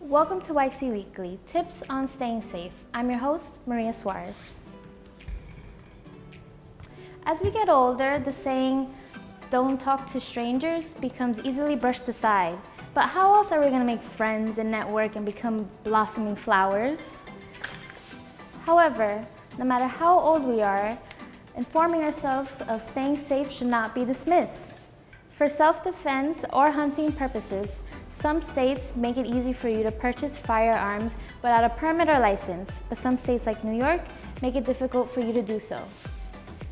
Welcome to YC Weekly, tips on staying safe. I'm your host, Maria Suarez. As we get older, the saying, don't talk to strangers becomes easily brushed aside. But how else are we gonna make friends and network and become blossoming flowers? However, no matter how old we are, informing ourselves of staying safe should not be dismissed. For self-defense or hunting purposes, some states make it easy for you to purchase firearms without a permit or license, but some states like New York make it difficult for you to do so.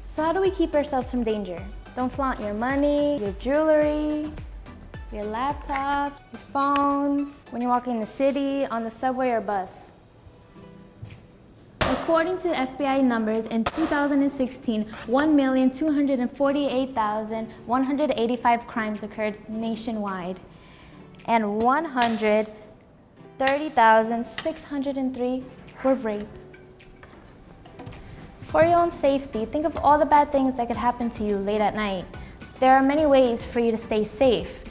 So how do we keep ourselves from danger? Don't flaunt your money, your jewelry, your laptop, your phones, when you're walking in the city, on the subway or bus. According to FBI numbers, in 2016, 1,248,185 crimes occurred nationwide, and 130,603 were rape. For your own safety, think of all the bad things that could happen to you late at night. There are many ways for you to stay safe.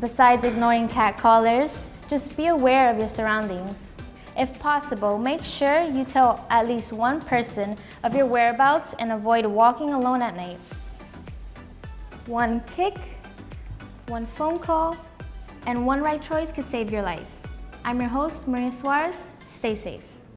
Besides ignoring cat callers, just be aware of your surroundings. If possible, make sure you tell at least one person of your whereabouts and avoid walking alone at night. One kick, one phone call, and one right choice could save your life. I'm your host, Maria Suarez. Stay safe.